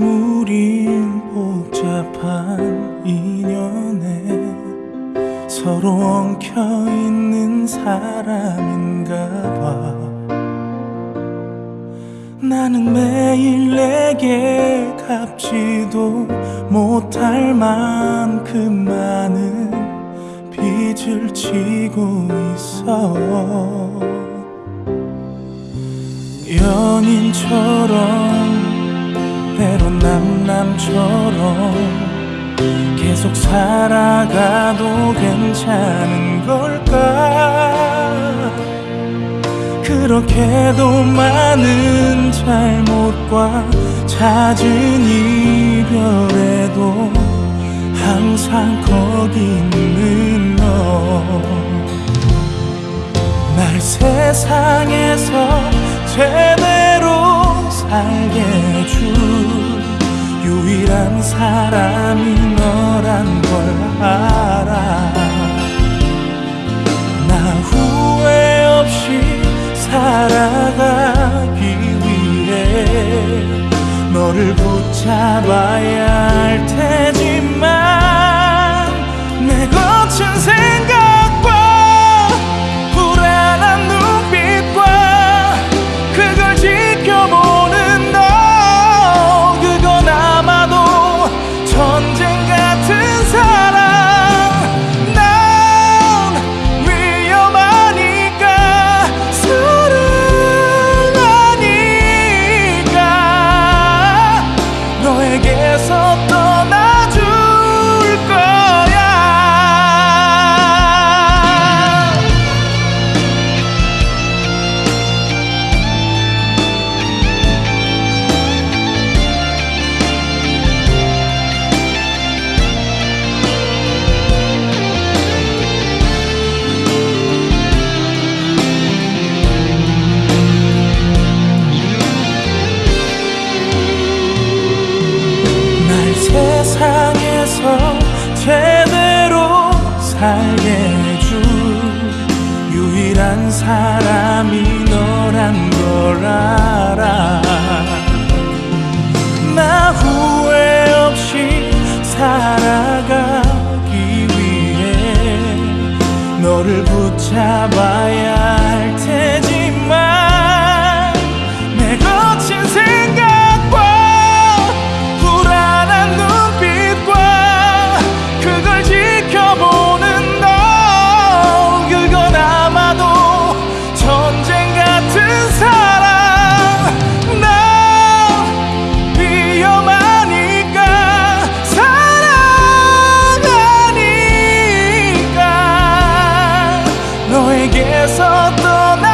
우린 복잡한 인연에 서로 엉켜있는 사람인가 봐. 나는 매일 내게 갚지도 못할 만큼 많은 빚을 지고 있어. 연인처럼 남남처럼 계속 살아가도 괜찮은 걸까? 그렇게도 많은 잘못과 잦은 이별에도 항상 거기 있는 너 날 세상에서 제대로 살게 해줄 유일한 사람이 너란 걸 알아. 나 후회 없이 살아가기 위해 너를 붙잡아야 살게 해줄 유일한 사람이 너란 걸 알아. 나 후회 없이 살아가기 위해 너를 붙잡아야 계속 떠나